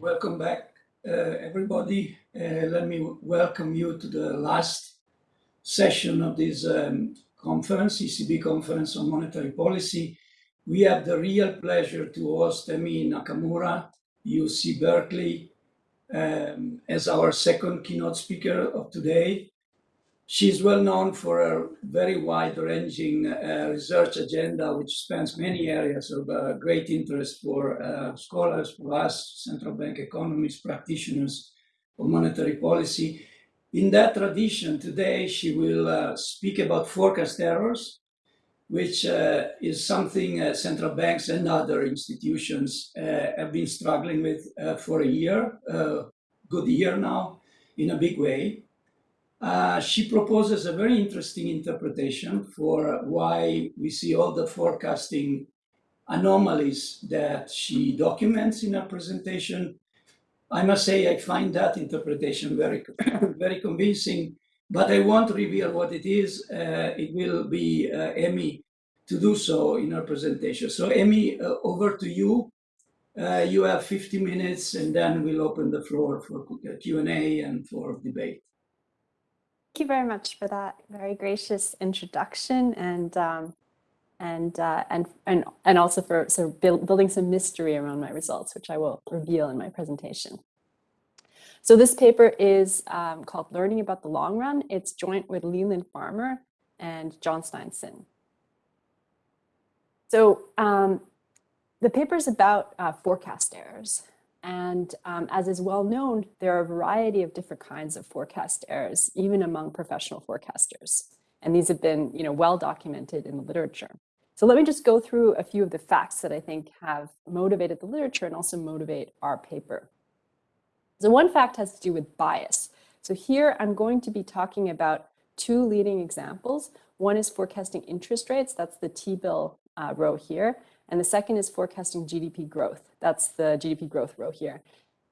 Welcome back, uh, everybody. Uh, let me welcome you to the last session of this um, conference, ECB Conference on Monetary Policy. We have the real pleasure to host Emi Nakamura, UC Berkeley, um, as our second keynote speaker of today. She's well known for her very wide-ranging uh, research agenda, which spans many areas of uh, great interest for uh, scholars, for us, central bank economists, practitioners of monetary policy. In that tradition, today she will uh, speak about forecast errors, which uh, is something uh, central banks and other institutions have been struggling with for a year, good year now, in a big way. Uh, she proposes a very interesting interpretation for why we see all the forecasting anomalies that she documents in her presentation. I must say I find that interpretation very, very convincing, but I won't reveal what it is. Uh, it will be uh, Emi to do so in her presentation. So Emi, uh, over to you. Uh, you have 50 minutes and then we'll open the floor for Q&A and for debate. Thank you very much for that very gracious introduction and um, and, uh, and and and also for sort of build, building some mystery around my results, which I will reveal in my presentation. So this paper is um, called Learning About the Long Run. It's joint with Leland Farmer and John Steinsson. So um, the paper is about uh, forecast errors. And um, as is well known, there are a variety of different kinds of forecast errors, even among professional forecasters. And these have been you know, well documented in the literature. So let me just go through a few of the facts that I think have motivated the literature and also motivate our paper. So one fact has to do with bias. So here I'm going to be talking about two leading examples. One is forecasting interest rates, that's the T-bill uh, row here, and the second is forecasting GDP growth. That's the GDP growth row here.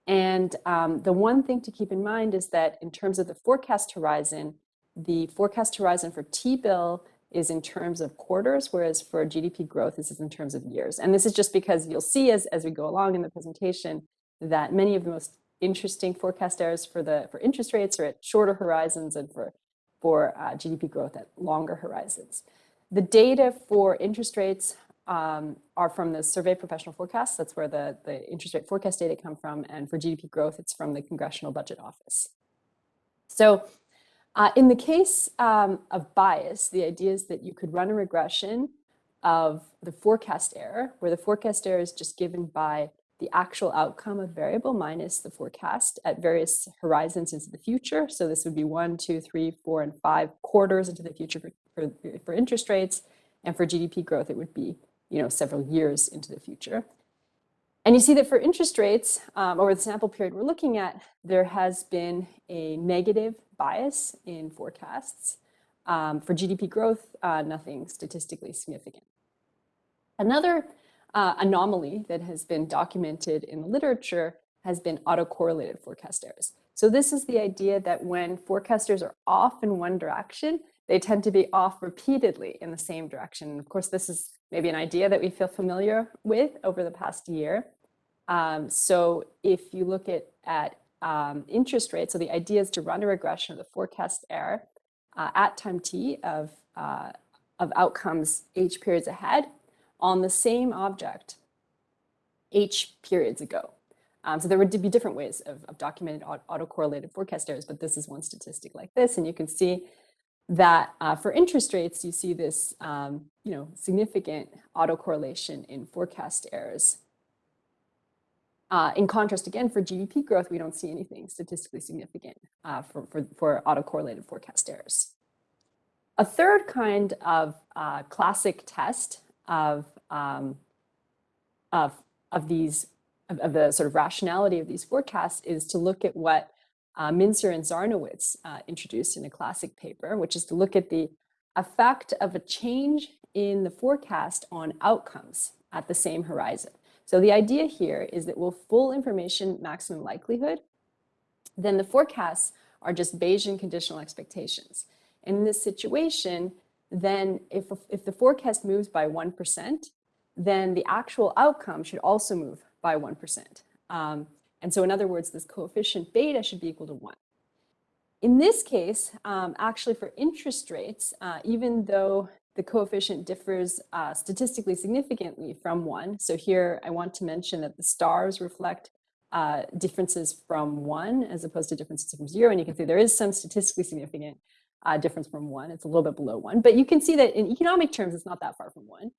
And um, the one thing to keep in mind is that in terms of the forecast horizon, the forecast horizon for T-bill is in terms of quarters, whereas for GDP growth, this is in terms of years. And this is just because you'll see as, as we go along in the presentation that many of the most interesting forecast errors for the for interest rates are at shorter horizons and for, for uh, GDP growth at longer horizons. The data for interest rates um, are from the Survey Professional Forecasts. That's where the, the interest rate forecast data come from. And for GDP growth, it's from the Congressional Budget Office. So uh, in the case um, of bias, the idea is that you could run a regression of the forecast error, where the forecast error is just given by the actual outcome of variable minus the forecast at various horizons into the future. So this would be one, two, three, four, and five quarters into the future for, for, for interest rates. And for GDP growth, it would be you know, several years into the future. And you see that for interest rates, um, over the sample period we're looking at, there has been a negative bias in forecasts. Um, for GDP growth, uh, nothing statistically significant. Another uh, anomaly that has been documented in the literature has been autocorrelated forecast errors. So this is the idea that when forecasters are off in one direction, they tend to be off repeatedly in the same direction. Of course, this is maybe an idea that we feel familiar with over the past year. Um, so if you look at, at um, interest rates, so the idea is to run a regression of the forecast error uh, at time t of, uh, of outcomes h periods ahead on the same object h periods ago. Um, so there would be different ways of, of documented autocorrelated forecast errors, but this is one statistic like this, and you can see that uh, for interest rates, you see this um, you know, significant autocorrelation in forecast errors. Uh, in contrast, again, for GDP growth, we don't see anything statistically significant uh, for, for, for autocorrelated forecast errors. A third kind of uh, classic test of, um, of, of these, of, of the sort of rationality of these forecasts is to look at what uh, Mincer and Zarnowitz uh, introduced in a classic paper, which is to look at the effect of a change in the forecast on outcomes at the same horizon. So the idea here is that with full information maximum likelihood, then the forecasts are just Bayesian conditional expectations. In this situation, then if, if the forecast moves by 1%, then the actual outcome should also move by 1%. Um, And so in other words, this coefficient beta should be equal to one. In this case, um, actually for interest rates, uh, even though the coefficient differs uh, statistically significantly from one, so here I want to mention that the stars reflect uh, differences from one as opposed to differences from zero. And you can see there is some statistically significant uh, difference from one. It's a little bit below one, but you can see that in economic terms, it's not that far from one.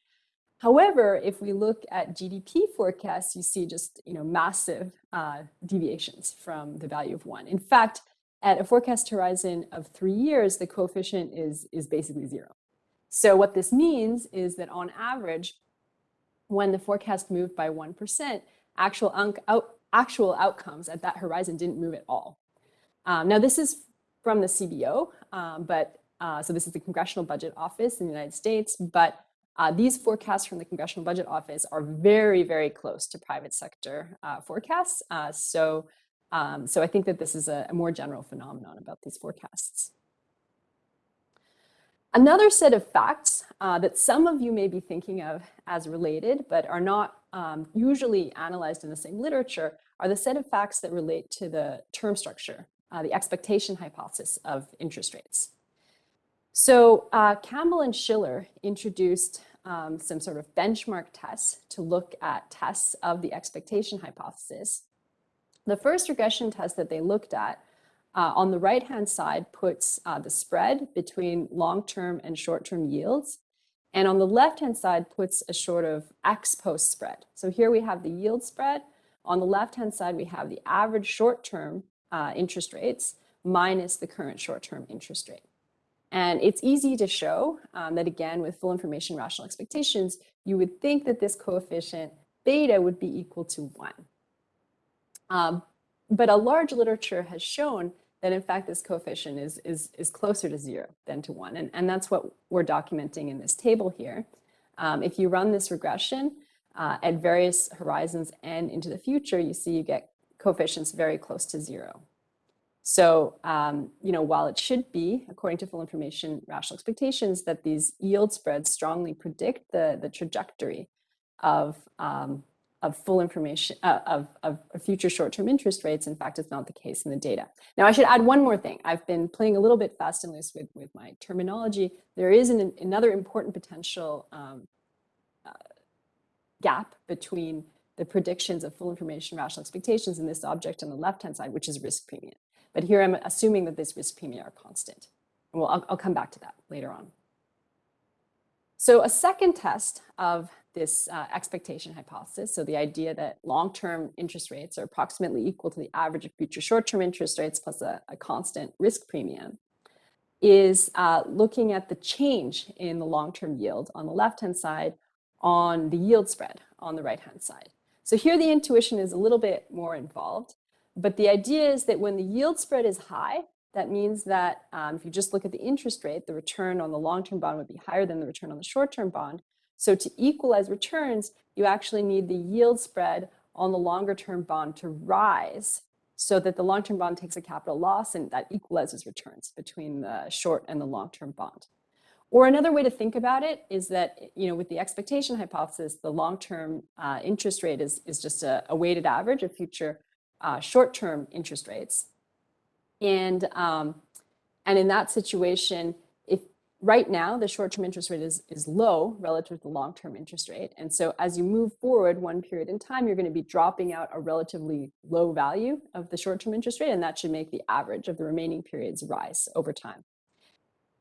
However, if we look at GDP forecasts, you see just you know massive uh, deviations from the value of one. In fact, at a forecast horizon of three years, the coefficient is, is basically zero. So what this means is that on average, when the forecast moved by 1%, actual, out, actual outcomes at that horizon didn't move at all. Um, now, this is from the CBO, um, but uh, so this is the Congressional Budget Office in the United States, but uh, these forecasts from the Congressional Budget Office are very, very close to private sector uh, forecasts. Uh, so um, so I think that this is a, a more general phenomenon about these forecasts. Another set of facts uh, that some of you may be thinking of as related, but are not um, usually analyzed in the same literature, are the set of facts that relate to the term structure, uh, the expectation hypothesis of interest rates. So uh, Campbell and Shiller introduced um, some sort of benchmark tests to look at tests of the expectation hypothesis the first regression test that they looked at uh, on the right-hand side puts uh, the spread between long-term and short-term yields. And on the left-hand side puts a sort of ex post spread. So here we have the yield spread. On the left-hand side, we have the average short-term uh, interest rates minus the current short-term interest rate. And it's easy to show um, that again, with full information rational expectations, you would think that this coefficient beta would be equal to one. Um, but a large literature has shown that in fact this coefficient is, is, is closer to zero than to one. And, and that's what we're documenting in this table here. Um, if you run this regression uh, at various horizons and into the future, you see you get coefficients very close to zero. So, um, you know, while it should be, according to full information rational expectations, that these yield spreads strongly predict the, the trajectory of um, of full information uh, of, of future short-term interest rates. In fact, it's not the case in the data. Now, I should add one more thing. I've been playing a little bit fast and loose with, with my terminology. There is an, another important potential um, uh, gap between the predictions of full information rational expectations in this object on the left-hand side, which is risk premium. But here I'm assuming that this risk premium are constant. And well, I'll, I'll come back to that later on. So a second test of this uh, expectation hypothesis, so the idea that long-term interest rates are approximately equal to the average of future short-term interest rates plus a, a, constant risk premium, is uh, looking at the change in the long-term yield on the left-hand side on the yield spread on the right-hand side. So here the intuition is a little bit more involved, but the idea is that when the yield spread is high, that means that um, if you just look at the interest rate, the return on the long-term bond would be higher than the return on the short-term bond. So to equalize returns, you actually need the yield spread on the longer term bond to rise so that the long-term bond takes a capital loss and that equalizes returns between the short and the long-term bond. Or another way to think about it is that, you know, with the expectation hypothesis, the long-term uh, interest rate is, is just a, a, weighted average of future uh, short-term interest rates. And, um, and in that situation, if right now, the short-term interest rate is, is low relative to the long-term interest rate. And so as you move forward one period in time, you're going to be dropping out a relatively low value of the short-term interest rate, and that should make the average of the remaining periods rise over time.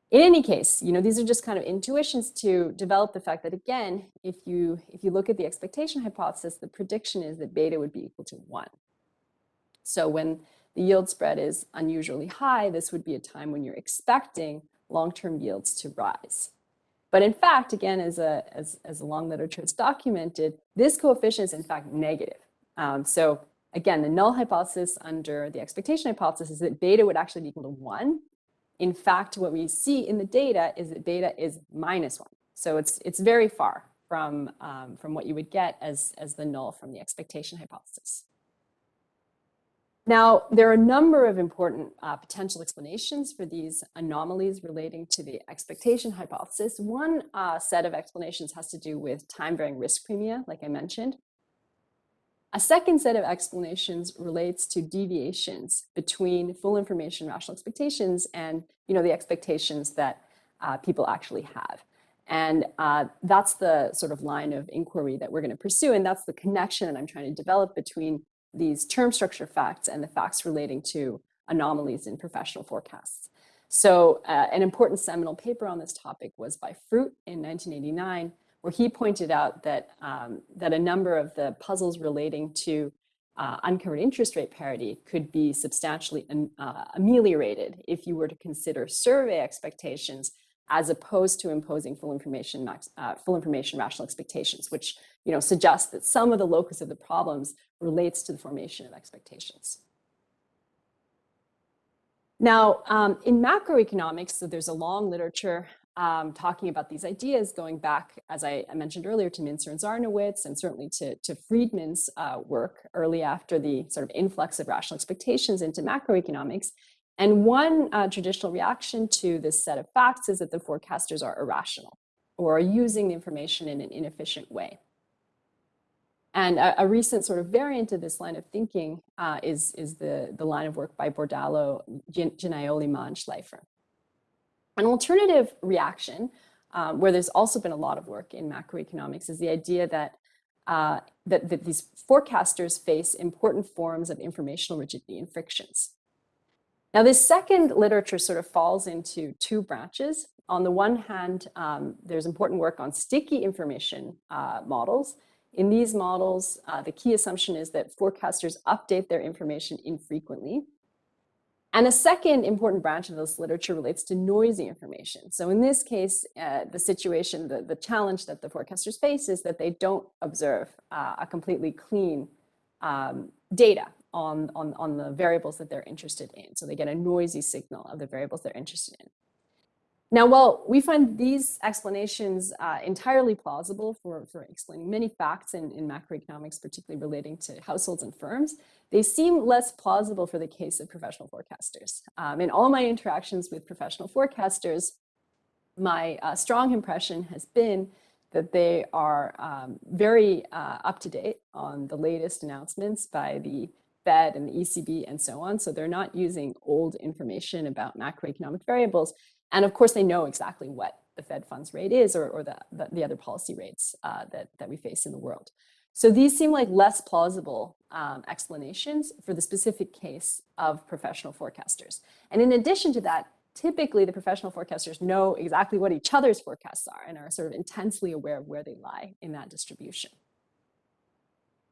In any case, you know, these are just kind of intuitions to develop the fact that, again, if you, if you look at the expectation hypothesis, the prediction is that beta would be equal to 1. So when the yield spread is unusually high, this would be a time when you're expecting long-term yields to rise. But in fact, again, as a, as, as long literature has documented, this coefficient is in fact negative. Um, so again, the null hypothesis under the expectation hypothesis is that beta would actually be equal to one. In fact, what we see in the data is that beta is minus one. So it's, it's very far from, um, from what you would get as, as the null from the expectation hypothesis. Now, there are a number of important uh, potential explanations for these anomalies relating to the expectation hypothesis. One uh, set of explanations has to do with time-varying risk premia, like I mentioned. A second set of explanations relates to deviations between full information rational expectations and you know, the expectations that uh, people actually have. And uh, that's the sort of line of inquiry that we're going to pursue. And that's the connection that I'm trying to develop between these term structure facts and the facts relating to anomalies in professional forecasts. So uh, an important seminal paper on this topic was by Froot in 1989, where he pointed out that, um, that a number of the puzzles relating to uh, uncovered interest rate parity could be substantially uh, ameliorated if you were to consider survey expectations as opposed to imposing full information, uh, full information rational expectations, which you know, suggests that some of the locus of the problems relates to the formation of expectations. Now, um, in macroeconomics, so there's a long literature um, talking about these ideas going back, as I, I, mentioned earlier, to Mincer and Zarnowitz, and certainly to, to Friedman's uh, work early after the sort of influx of rational expectations into macroeconomics. And one uh, traditional reaction to this set of facts is that the forecasters are irrational or are using the information in an inefficient way. And a, a, recent sort of variant of this line of thinking uh, is, is the, the line of work by Bordalo, Gennaioli, Ma, Shleifer. An alternative reaction, um, where there's also been a lot of work in macroeconomics, is the idea that, uh, that, that these forecasters face important forms of informational rigidity and frictions. Now, this second literature sort of falls into two branches. On the one hand, um, there's important work on sticky information uh, models. In these models, uh, the key assumption is that forecasters update their information infrequently. And a second important branch of this literature relates to noisy information. So in this case, uh, the situation, the, the challenge that the forecasters face is that they don't observe uh, a completely clean um, data on, on, on the variables that they're interested in. So they get a noisy signal of the variables they're interested in. Now, while we find these explanations uh, entirely plausible for, for explaining many facts in, in macroeconomics, particularly relating to households and firms, they seem less plausible for the case of professional forecasters. Um, in all my interactions with professional forecasters, my uh, strong impression has been that they are um, very uh, up to date on the latest announcements by the Fed and the ECB and so on. So they're not using old information about macroeconomic variables. And of course, they know exactly what the Fed funds rate is or, or the, the, the, other policy rates uh, that, that we face in the world. So these seem like less plausible um, explanations for the specific case of professional forecasters. And in addition to that, typically the professional forecasters know exactly what each other's forecasts are and are sort of intensely aware of where they lie in that distribution.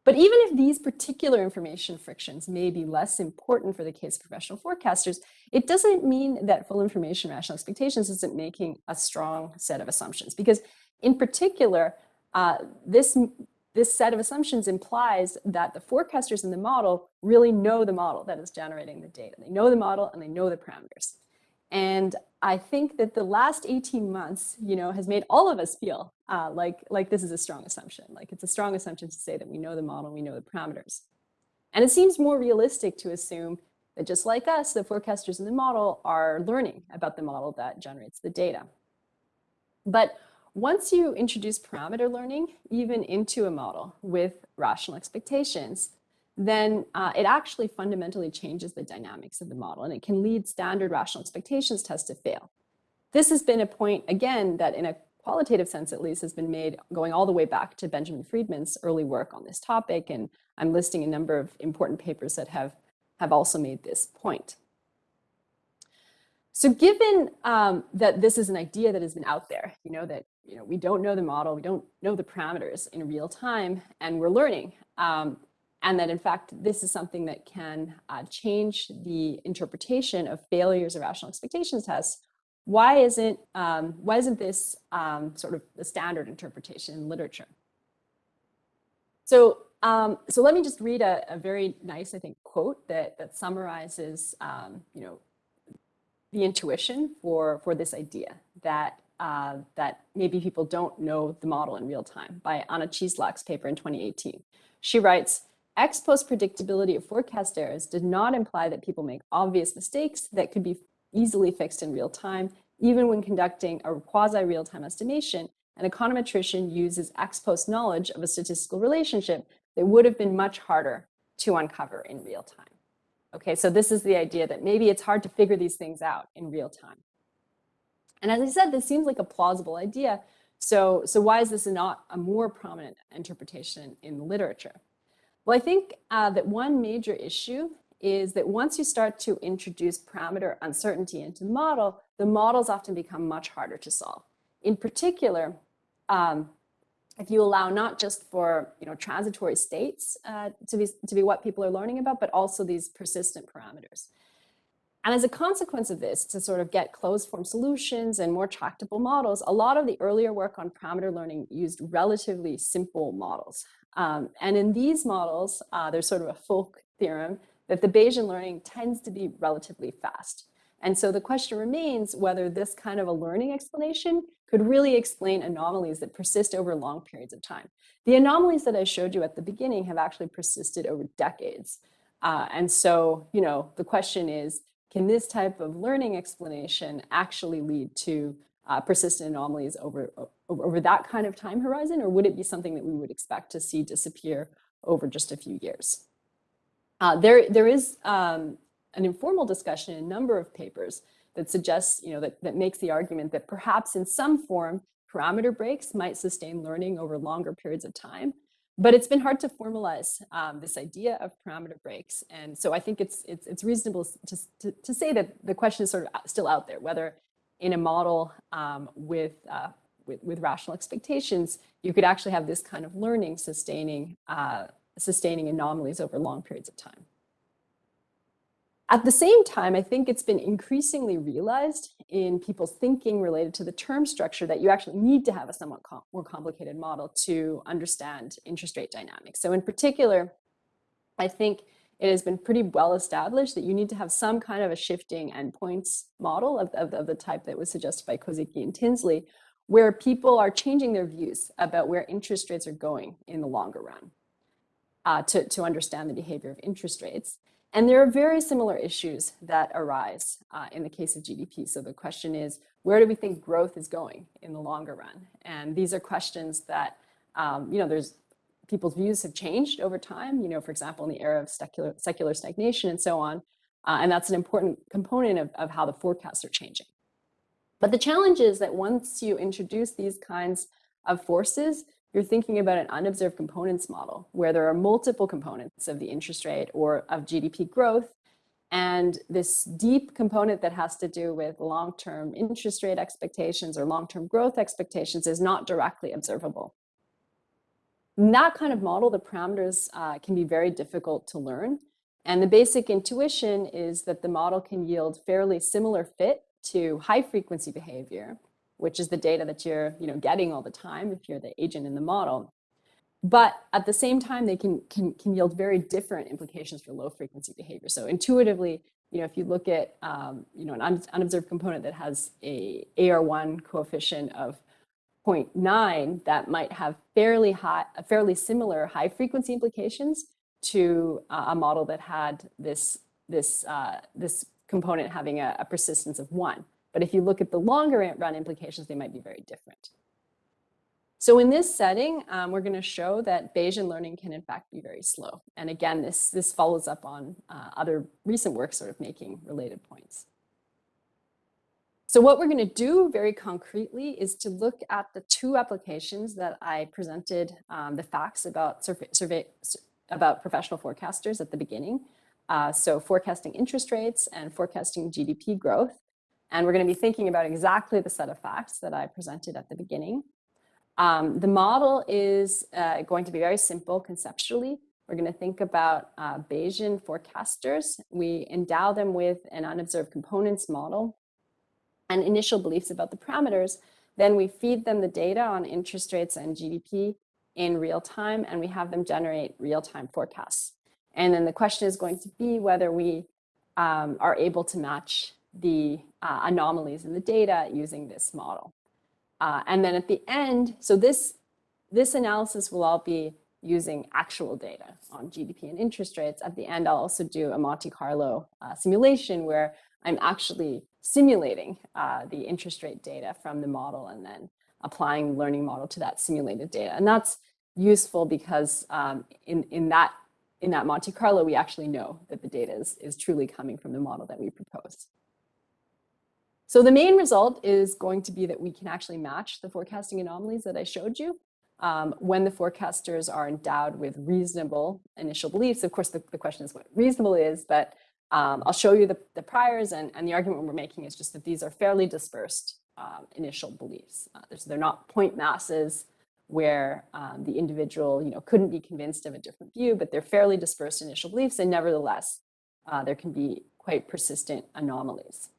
But even if these particular information frictions may be less important for the case of professional forecasters, it doesn't mean that full information rational expectations isn't making a strong set of assumptions. Because in particular, uh, this, this set of assumptions implies that the forecasters in the model really know the model that is generating the data. They know the model and they know the parameters. And I think that the last 18 months, you know, has made all of us feel uh, like, like this is a strong assumption. Like it's a strong assumption to say that we know the model, we know the parameters. And it seems more realistic to assume that just like us, the forecasters in the model are learning about the model that generates the data. But once you introduce parameter learning, even into a model with rational expectations, then uh, it actually fundamentally changes the dynamics of the model and it can lead standard rational expectations tests to fail. This has been a point, again, that in a qualitative sense at least has been made going all the way back to Benjamin Friedman's early work on this topic. And I'm listing a number of important papers that have, have also made this point. So given um, that this is an idea that has been out there, you know, that you know, we don't know the model, we don't know the parameters in real time, and we're learning, um, and that in fact, this is something that can uh, change the interpretation of failures of rational expectations tests. Why isn't, um, why isn't this um, sort of the standard interpretation in literature? So, um, so let me just read a, a, very nice, I think, quote that, that summarizes, um, you know, the intuition for, for this idea that uh, that maybe people don't know the model in real time by Anna Cieslak's paper in 2018. She writes, Ex post predictability of forecast errors did not imply that people make obvious mistakes that could be easily fixed in real time, even when conducting a quasi real time estimation. An econometrician uses ex post knowledge of a statistical relationship that would have been much harder to uncover in real time. Okay, so this is the idea that maybe it's hard to figure these things out in real time. And as I said, this seems like a plausible idea. So, so why is this not a more prominent interpretation in the literature? Well, I think uh, that one major issue is that once you start to introduce parameter uncertainty into the model, the models often become much harder to solve. In particular, um, if you allow not just for you know transitory states uh, to be to be what people are learning about, but also these persistent parameters. And as a consequence of this, to sort of get closed form solutions and more tractable models, a lot of the earlier work on parameter learning used relatively simple models. Um, and in these models, uh, there's sort of a folk theorem that the Bayesian learning tends to be relatively fast. And so the question remains whether this kind of a learning explanation could really explain anomalies that persist over long periods of time. The anomalies that I showed you at the beginning have actually persisted over decades. Uh, and so, you know, the question is, can this type of learning explanation actually lead to uh, persistent anomalies over, over that kind of time horizon, or would it be something that we would expect to see disappear over just a few years? Uh, there, there is um, an informal discussion in a number of papers that suggests, you know, that, that makes the argument that perhaps in some form, parameter breaks might sustain learning over longer periods of time. But it's been hard to formalize um, this idea of parameter breaks. And so I think it's, it's, it's reasonable to, to, to, say that the question is sort of still out there, whether in a model um, with, uh, with, with, rational expectations, you could actually have this kind of learning sustaining, uh, sustaining anomalies over long periods of time. At the same time, I think it's been increasingly realized in people's thinking related to the term structure that you actually need to have a somewhat com more complicated model to understand interest rate dynamics. So in particular, I think it has been pretty well established that you need to have some kind of a shifting endpoints model of, of, of the type that was suggested by Kozicki and Tinsley, where people are changing their views about where interest rates are going in the longer run uh, to, to understand the behavior of interest rates. And there are very similar issues that arise uh, in the case of GDP. So the question is, where do we think growth is going in the longer run? And these are questions that, um, you know, there's people's views have changed over time, you know, for example, in the era of secular, secular stagnation and so on. Uh, and that's an important component of, of how the forecasts are changing. But the challenge is that once you introduce these kinds of forces, you're thinking about an unobserved components model where there are multiple components of the interest rate or of GDP growth. And this deep component that has to do with long-term interest rate expectations or long-term growth expectations is not directly observable. In that kind of model, the parameters uh, can be very difficult to learn. And the basic intuition is that the model can yield fairly similar fit to high frequency behavior, which is the data that you're you know, getting all the time if you're the agent in the model. But at the same time, they can, can, can yield very different implications for low frequency behavior. So intuitively, you know, if you look at um, you know, an unobserved component that has a AR1 coefficient of 0.9, that might have fairly high, fairly similar high frequency implications to uh, a model that had this, this, uh, this component having a, a persistence of one. But if you look at the longer run implications, they might be very different. So in this setting, um, we're going to show that Bayesian learning can in fact be very slow. And again, this, this follows up on uh, other recent work sort of making related points. So what we're going to do very concretely is to look at the two applications that I presented um, the facts about survey, survey, about professional forecasters at the beginning. Uh, so forecasting interest rates and forecasting GDP growth. And we're going to be thinking about exactly the set of facts that I presented at the beginning. Um, the model is uh, going to be very simple conceptually. We're going to think about uh, Bayesian forecasters. We endow them with an unobserved components model and initial beliefs about the parameters. Then we feed them the data on interest rates and GDP in real time, and we have them generate real-time forecasts. And then the question is going to be whether we um, are able to match the uh, anomalies in the data using this model. Uh, and then at the end, so this, this analysis will all be using actual data on GDP and interest rates. At the end, I'll also do a Monte Carlo uh, simulation where I'm actually simulating uh, the interest rate data from the model and then applying the learning model to that simulated data. And that's useful because um, in, in, that, in that Monte Carlo, we actually know that the data is, is truly coming from the model that we propose. So the main result is going to be that we can actually match the forecasting anomalies that I showed you um, when the forecasters are endowed with reasonable initial beliefs. Of course, the, the question is what reasonable is, but um, I'll show you the, the priors and, and the argument we're making is just that these are fairly dispersed um, initial beliefs. Uh, they're not point masses where um, the individual you know, couldn't be convinced of a different view, but they're fairly dispersed initial beliefs and nevertheless, uh, there can be quite persistent anomalies.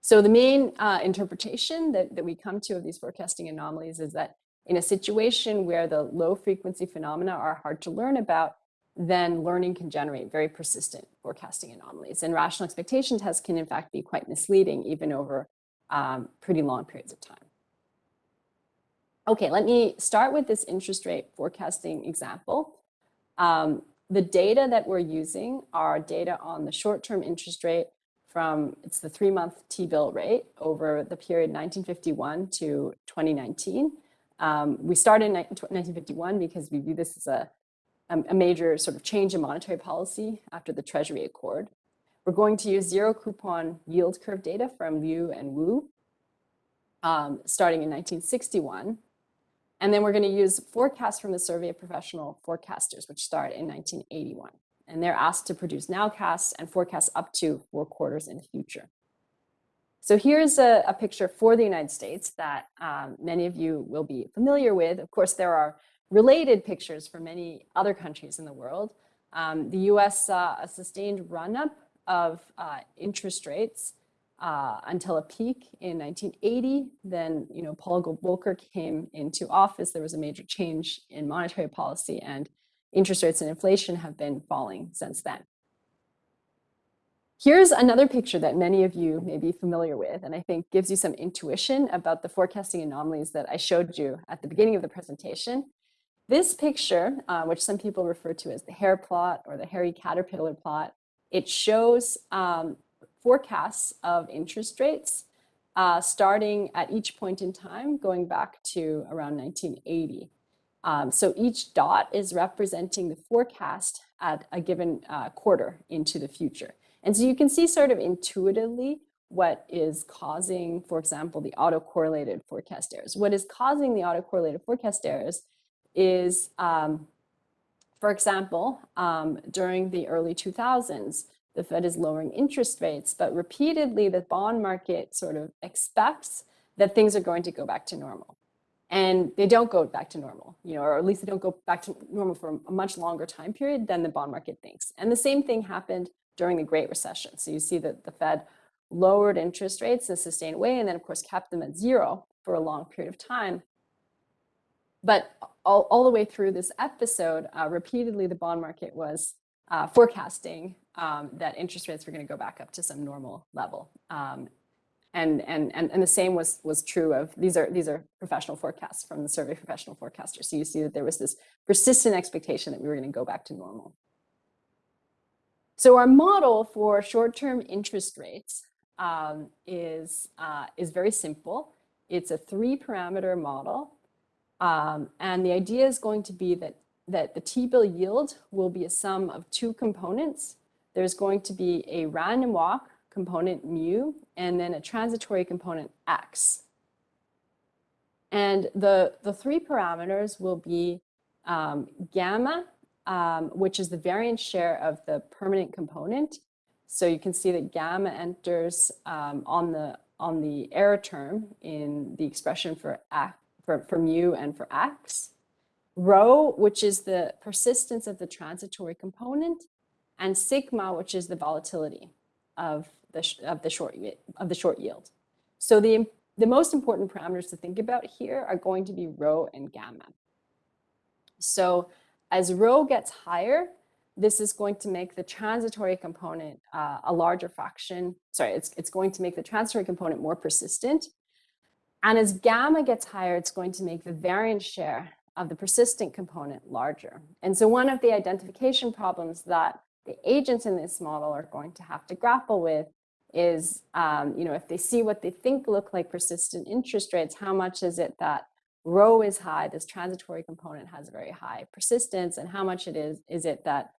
So the main uh, interpretation that, that we come to of these forecasting anomalies is that in a situation where the low frequency phenomena are hard to learn about, then learning can generate very persistent forecasting anomalies. And rational expectation tests can in fact be quite misleading even over um, pretty long periods of time. Okay, let me start with this interest rate forecasting example. Um, the data that we're using are data on the short-term interest rate from, it's the three-month T-bill rate over the period 1951 to 2019. Um, we started in 1951 because we view this as a, a major sort of change in monetary policy after the Treasury Accord. We're going to use zero coupon yield curve data from Liu and Wu um, starting in 1961. And then we're going to use forecasts from the Survey of Professional Forecasters, which start in 1981. And they're asked to produce nowcasts and forecasts up to four quarters in the future. So here's a, a picture for the United States that um, many of you will be familiar with. Of course, there are related pictures for many other countries in the world. Um, the US saw a sustained run-up of uh, interest rates uh, until a peak in 1980. Then, you know, Paul Volcker came into office. There was a major change in monetary policy and interest rates and inflation have been falling since then. Here's another picture that many of you may be familiar with, and I think gives you some intuition about the forecasting anomalies that I showed you at the beginning of the presentation. This picture, uh, which some people refer to as the hair plot or the hairy caterpillar plot, it shows um, forecasts of interest rates uh, starting at each point in time, going back to around 1980. Um, so each dot is representing the forecast at a given uh, quarter into the future. And so you can see sort of intuitively what is causing, for example, the autocorrelated forecast errors. What is causing the autocorrelated forecast errors is, um, for example, um, during the early 2000s, the Fed is lowering interest rates, but repeatedly the bond market sort of expects that things are going to go back to normal. And they don't go back to normal, you know, or at least they don't go back to normal for a much longer time period than the bond market thinks. And the same thing happened during the Great Recession. So you see that the Fed lowered interest rates in a sustained way and then of course kept them at zero for a long period of time. But all, all the way through this episode, uh, repeatedly the bond market was uh, forecasting um, that interest rates were going to go back up to some normal level. Um, and, and, and, and the same was, was true of, these are, these are professional forecasts from the survey professional forecasters. So you see that there was this persistent expectation that we were going to go back to normal. So our model for short-term interest rates um, is, uh, is very simple. It's a three parameter model. Um, and the idea is going to be that that the T-bill yield will be a sum of two components. There's going to be a random walk component mu and then a transitory component x. And the, the three parameters will be um, gamma, um, which is the variance share of the permanent component. So you can see that gamma enters um, on the on the error term in the expression for, for, for mu and for x rho, which is the persistence of the transitory component, and sigma, which is the volatility of the, of the, short, of the short yield. So the, the most important parameters to think about here are going to be rho and gamma. So as rho gets higher, this is going to make the transitory component uh, a larger fraction. Sorry, it's, it's going to make the transitory component more persistent. And as gamma gets higher, it's going to make the variance share of the persistent component larger. And so one of the identification problems that the agents in this model are going to have to grapple with is, um, you know, if they see what they think look like persistent interest rates, how much is it that rho is high, this transitory component has very high persistence, and how much it is, is it that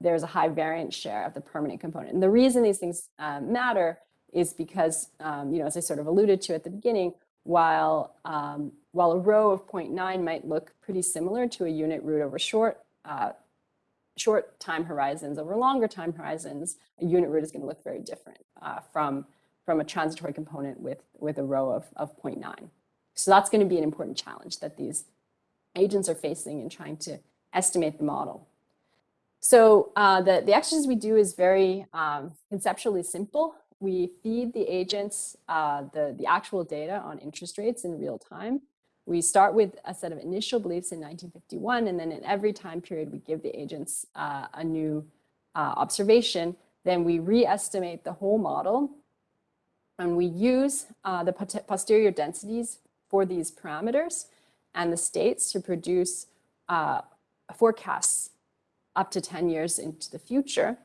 there's a high variance share of the permanent component. And the reason these things um, matter is because, um, you know, as I sort of alluded to at the beginning, while, um, while a rho of 0.9 might look pretty similar to a unit root over short, uh, short time horizons, over longer time horizons, a unit root is going to look very different uh, from, from a transitory component with, with a rho of, of 0.9. So that's going to be an important challenge that these agents are facing in trying to estimate the model. So uh, the, the exercise we do is very um, conceptually simple. We feed the agents uh, the, the actual data on interest rates in real time. We start with a set of initial beliefs in 1951, and then in every time period, we give the agents uh, a new uh, observation. Then we re-estimate the whole model, and we use uh, the posterior densities for these parameters and the states to produce uh, forecasts up to 10 years into the future.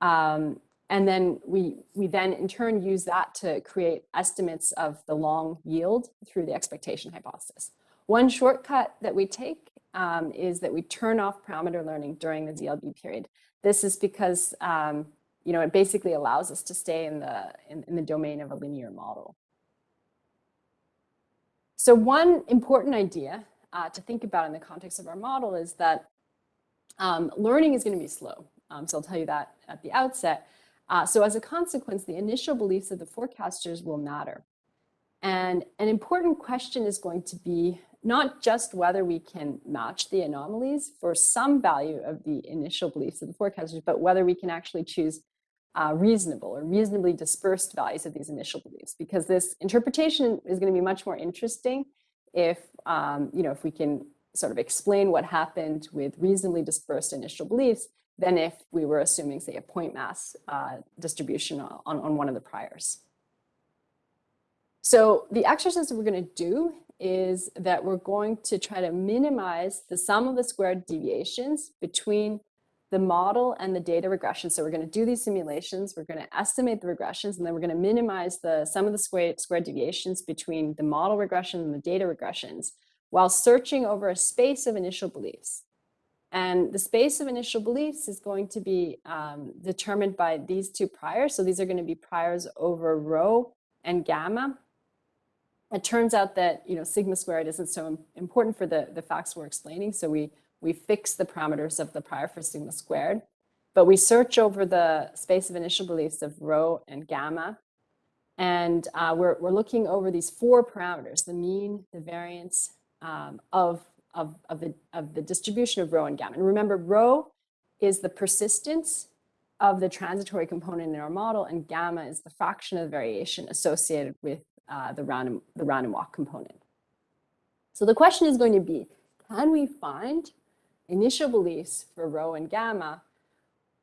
Um, and then we, we then in turn use that to create estimates of the long yield through the expectation hypothesis. One shortcut that we take um, is that we turn off parameter learning during the ZLB period. This is because um, you know, it basically allows us to stay in the, in, in the domain of a linear model. So one important idea uh, to think about in the context of our model is that um, learning is going to be slow. Um, so I'll tell you that at the outset. Uh, so as a consequence, the initial beliefs of the forecasters will matter. And an important question is going to be not just whether we can match the anomalies for some value of the initial beliefs of the forecasters, but whether we can actually choose uh, reasonable or reasonably dispersed values of these initial beliefs, because this interpretation is going to be much more interesting if, um, you know, if we can sort of explain what happened with reasonably dispersed initial beliefs than if we were assuming, say, a point mass uh, distribution on, on one of the priors. So the exercise that we're going to do is that we're going to try to minimize the sum of the squared deviations between the model and the data regression. So we're going to do these simulations, we're going to estimate the regressions, and then we're going to minimize the sum of the squared, squared deviations between the model regression and the data regressions while searching over a space of initial beliefs. And the space of initial beliefs is going to be um, determined by these two priors. So these are going to be priors over rho and gamma. It turns out that you know sigma squared isn't so important for the, the facts we're explaining. So we, we fix the parameters of the prior for sigma squared. But we search over the space of initial beliefs of rho and gamma. And uh, we're, we're looking over these four parameters, the mean, the variance, um, of, of, of, the, of the distribution of rho and gamma. And remember, rho is the persistence of the transitory component in our model, and gamma is the fraction of the variation associated with uh, the, random, the random walk component. So the question is going to be, can we find initial beliefs for rho and gamma,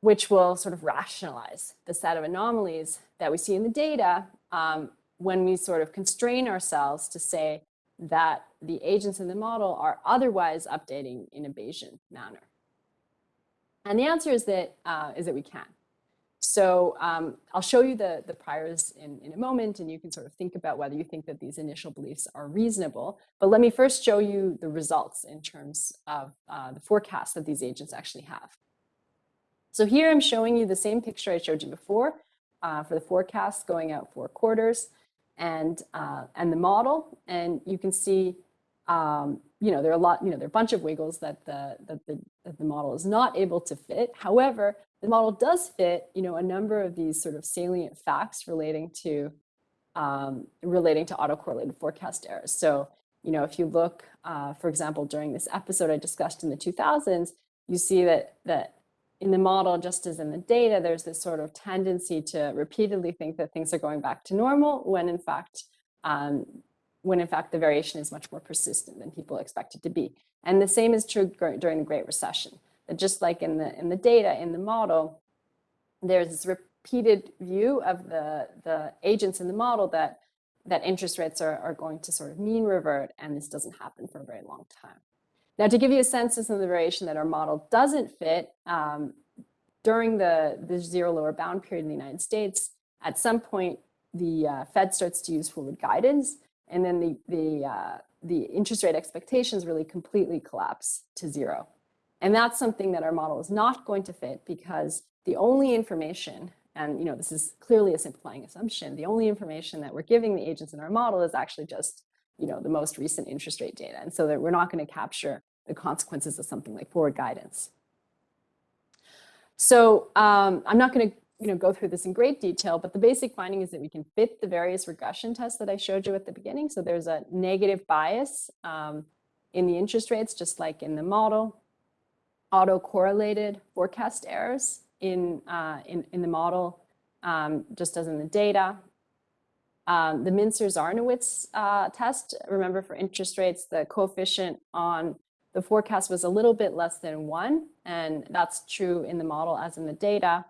which will sort of rationalize the set of anomalies that we see in the data um, when we sort of constrain ourselves to say that the agents in the model are otherwise updating in a Bayesian manner? And the answer is that, uh, is that we can. So um, I'll show you the, the priors in, in a moment, and you can sort of think about whether you think that these initial beliefs are reasonable. But let me first show you the results in terms of uh, the forecast that these agents actually have. So here I'm showing you the same picture I showed you before uh, for the forecast going out four quarters and, uh, and the model. And you can see, um, you know, there are a lot, you know, there are a bunch of wiggles that the, that the, that the model is not able to fit. However, the model does fit, you know, a number of these sort of salient facts relating to um, relating to autocorrelated forecast errors. So, you know, if you look, uh, for example, during this episode I discussed in the 2000s, you see that that in the model, just as in the data, there's this sort of tendency to repeatedly think that things are going back to normal when in fact, um, when in fact the variation is much more persistent than people expect it to be. And the same is true during the Great Recession, that just like in the, in the data, in the model, there's this repeated view of the, the agents in the model that, that interest rates are, are going to sort of mean revert, and this doesn't happen for a very long time. Now, to give you a sense of some of the variation that our model doesn't fit, um, during the, the zero lower bound period in the United States, at some point, the uh, Fed starts to use forward guidance, and then the, the, uh, the interest rate expectations really completely collapse to zero. And that's something that our model is not going to fit because the only information, and you know, this is clearly a simplifying assumption, the only information that we're giving the agents in our model is actually just you know, the most recent interest rate data. And so that we're not going to capture the consequences of something like forward guidance. So um, I'm not going to you know, go through this in great detail, but the basic finding is that we can fit the various regression tests that I showed you at the beginning. So there's a negative bias um, in the interest rates, just like in the model, auto-correlated forecast errors in, uh, in, in the model, um, just as in the data. Um, the Mincer-Zarnowitz uh, test, remember for interest rates, the coefficient on the forecast was a little bit less than one, and that's true in the model as in the data.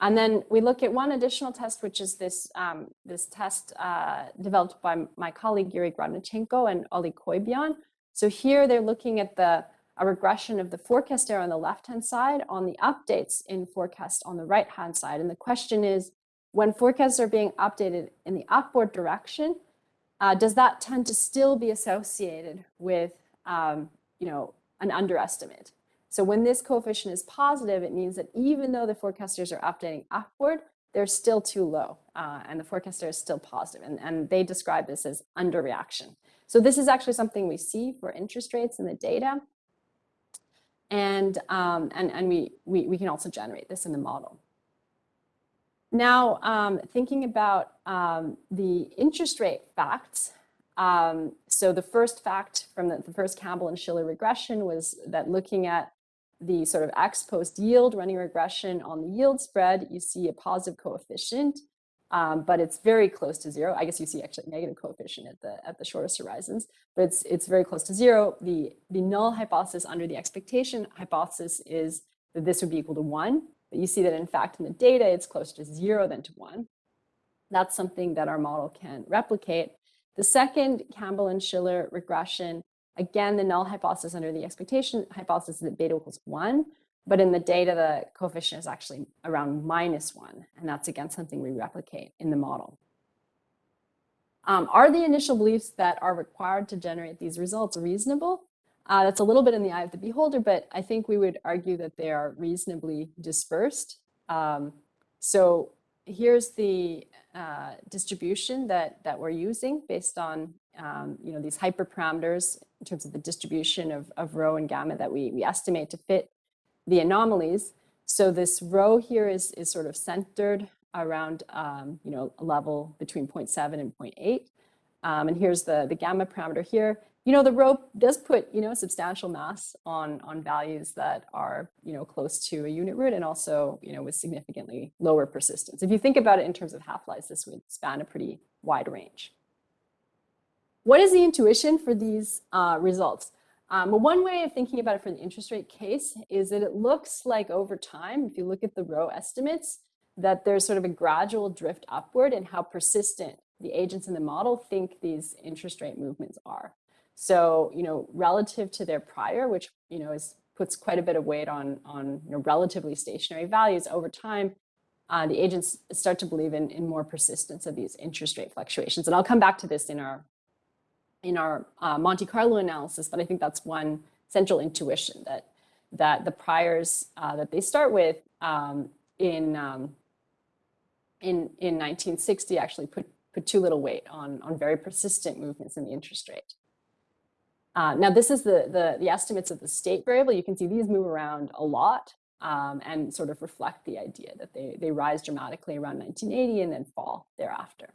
And then we look at one additional test, which is this, um, this test uh, developed by my colleague Yuri Gorodnichenko and Oli Coibion. So here they're looking at the a regression of the forecast error on the left-hand side on the updates in forecast on the right-hand side. And the question is, when forecasts are being updated in the upward direction, uh, does that tend to still be associated with, um, you know, an underestimate? So when this coefficient is positive, it means that even though the forecasters are updating upward, they're still too low uh, and the forecaster is still positive, and, and they describe this as underreaction. So this is actually something we see for interest rates in the data. And, um, and, and we, we, we can also generate this in the model. Now, um, thinking about um, the interest rate facts. Um, so the first fact from the, the, first Campbell and Shiller regression was that looking at the sort of ex post yield running regression on the yield spread, you see a positive coefficient, um, but it's very close to zero. I guess you see actually negative coefficient at the at the shortest horizons, but it's it's very close to zero. The the null hypothesis under the expectation hypothesis is that this would be equal to one. But you see that in fact in the data, it's closer to zero than to one. That's something that our model can replicate. The second Campbell and Shiller regression, again, the null hypothesis under the expectation hypothesis is that beta equals one, but in the data, the coefficient is actually around minus one. And that's again something we replicate in the model. Um, are the initial beliefs that are required to generate these results reasonable? Uh, that's a little bit in the eye of the beholder, but I think we would argue that they are reasonably dispersed. Um, so here's the uh, distribution that, that we're using based on um, you know, these hyperparameters in terms of the distribution of, of rho and gamma that we, we estimate to fit the anomalies. So this rho here is, is sort of centered around um, you know, a level between 0.7 and 0.8. Um, and here's the, the gamma parameter here you know, the rho does put, you know, substantial mass on, on values that are, you know, close to a unit root and also, you know, with significantly lower persistence. If you think about it in terms of half-lives, this would span a pretty wide range. What is the intuition for these uh, results? Um, well, one way of thinking about it for the interest rate case is that it looks like over time, if you look at the rho estimates, that there's sort of a gradual drift upward in how persistent the agents in the model think these interest rate movements are. So, you know, relative to their prior, which, you know, is puts quite a bit of weight on, on you know, relatively stationary values over time, uh, the agents start to believe in, in more persistence of these interest rate fluctuations. And I'll come back to this in our, in our uh, Monte Carlo analysis, but I think that's one central intuition that, that the priors uh, that they start with um, in, um, in, in 1960 actually put, put too little weight on, on very persistent movements in the interest rate. Uh, now, this is the, the, the, estimates of the state variable. You can see these move around a lot um, and sort of reflect the idea that they, they rise dramatically around 1980 and then fall thereafter.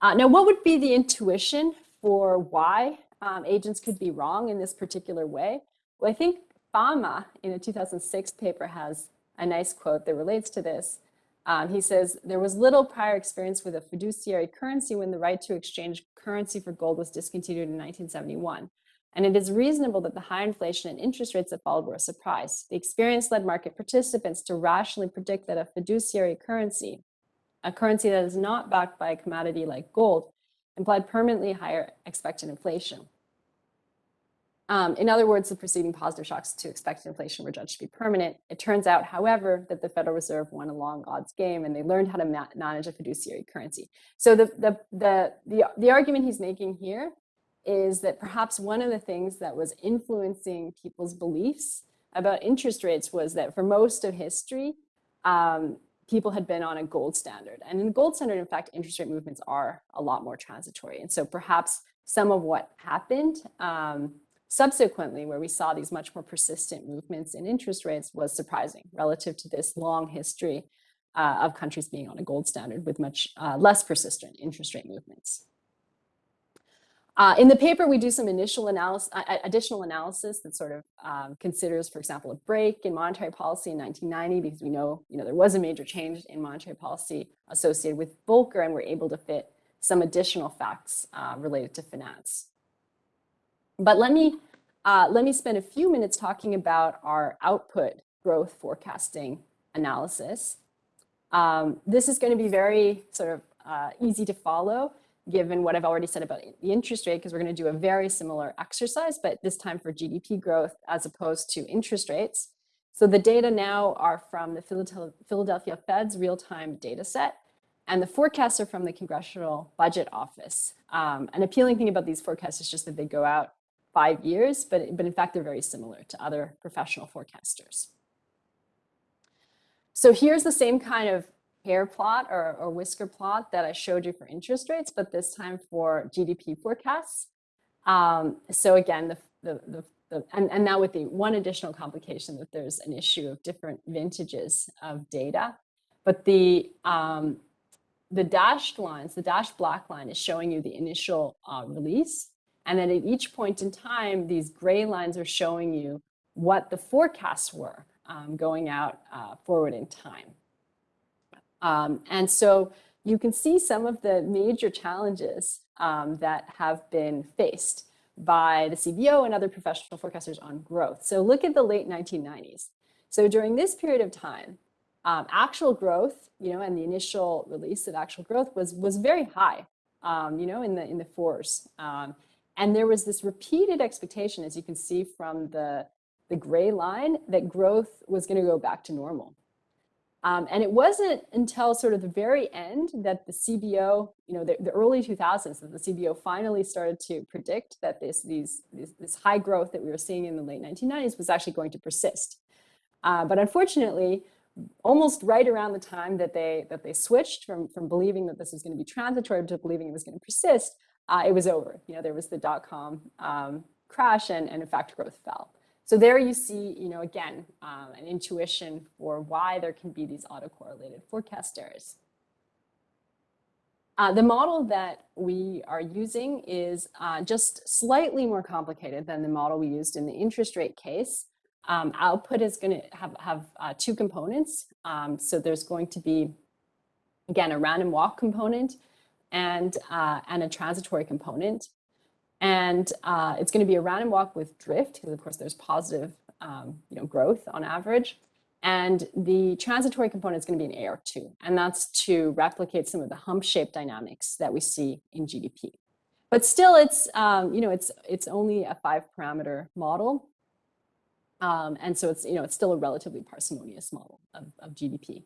Uh, now, what would be the intuition for why um, agents could be wrong in this particular way? Well, I think Fama in a 2006 paper has a nice quote that relates to this. Um, he says, there was little prior experience with a fiduciary currency when the right to exchange currency for gold was discontinued in 1971. And it is reasonable that the high inflation and interest rates that followed were a surprise. The experience led market participants to rationally predict that a fiduciary currency, a currency that is not backed by a commodity like gold, implied permanently higher expected inflation. Um, in other words, the preceding positive shocks to expected inflation were judged to be permanent. It turns out, however, that the Federal Reserve won a long odds game and they learned how to ma manage a fiduciary currency. So the, the, the, the, the argument he's making here is that perhaps one of the things that was influencing people's beliefs about interest rates was that for most of history, um, people had been on a gold standard. And in the gold standard, in fact, interest rate movements are a lot more transitory. And so perhaps some of what happened um, subsequently, where we saw these much more persistent movements in interest rates was surprising relative to this long history uh, of countries being on a gold standard with much uh, less persistent interest rate movements. Uh, in the paper, we do some initial analysis, uh, additional analysis that sort of um, considers, for example, a break in monetary policy in 1990, because we know, you know there was a major change in monetary policy associated with Volcker, and we're able to fit some additional facts uh, related to finance. But let me uh, let me spend a few minutes talking about our output growth forecasting analysis. Um, this is going to be very sort of uh, easy to follow given what I've already said about the interest rate, because we're going to do a very similar exercise, but this time for GDP growth as opposed to interest rates. So the data now are from the Philadelphia Fed's real-time data set, and the forecasts are from the Congressional Budget Office. Um, an appealing thing about these forecasts is just that they go out five years, but, but in fact, they're very similar to other professional forecasters. So here's the same kind of hair plot or, or whisker plot that I showed you for interest rates, but this time for GDP forecasts. Um, so again, the, the, the, the, and, and now with the one additional complication that there's an issue of different vintages of data, but the, um, the dashed lines, the dashed black line is showing you the initial uh, release. And then at each point in time, these gray lines are showing you what the forecasts were um, going out uh, forward in time. Um, and so you can see some of the major challenges um, that have been faced by the CBO and other professional forecasters on growth. So look at the late 1990s. So during this period of time, um, actual growth, you know, and the initial release of actual growth was was very high, um, you know, in the in the fours. Um, and there was this repeated expectation, as you can see from the the gray line, that growth was going to go back to normal. Um, and it wasn't until sort of the very end that the CBO, you know, the, the, early 2000s, that the CBO finally started to predict that this, these, these, this high growth that we were seeing in the late 1990s was actually going to persist. Uh, but unfortunately, almost right around the time that they that they switched from from believing that this was going to be transitory to believing it was going to persist, uh, it was over. You know, there was the dot com um, crash, and and in fact, growth fell. So there you see, you know, again, um, an intuition for why there can be these autocorrelated forecast errors. Uh, the model that we are using is uh, just slightly more complicated than the model we used in the interest rate case. Um, output is going to have, have uh, two components. Um, so there's going to be, again, a random walk component and, uh, and a transitory component. And uh, it's going to be a random walk with drift, because of course there's positive um, you know, growth on average. And the transitory component is going to be an AR2, and that's to replicate some of the hump shape dynamics that we see in GDP. But still, it's um, you know it's it's only a five parameter model, um, and so it's you know it's still a relatively parsimonious model of, of GDP.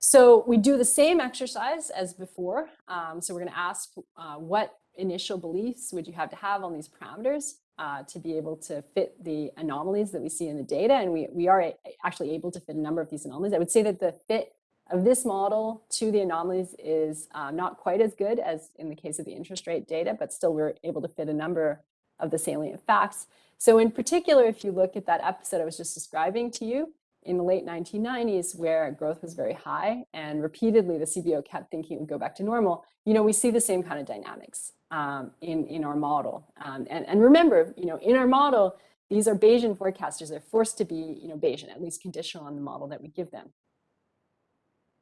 So we do the same exercise as before. Um, so we're going to ask uh, what initial beliefs would you have to have on these parameters uh, to be able to fit the anomalies that we see in the data? And we, we are actually able to fit a number of these anomalies. I would say that the fit of this model to the anomalies is um, not quite as good as in the case of the interest rate data, but still we're able to fit a number of the salient facts. So in particular, if you look at that episode I was just describing to you, in the late 1990s where growth was very high and repeatedly the CBO kept thinking it would go back to normal, you know, we see the same kind of dynamics um, in, in our model. Um, and, and remember, you know, in our model, these are Bayesian forecasters. They're forced to be, you know, Bayesian, at least conditional on the model that we give them.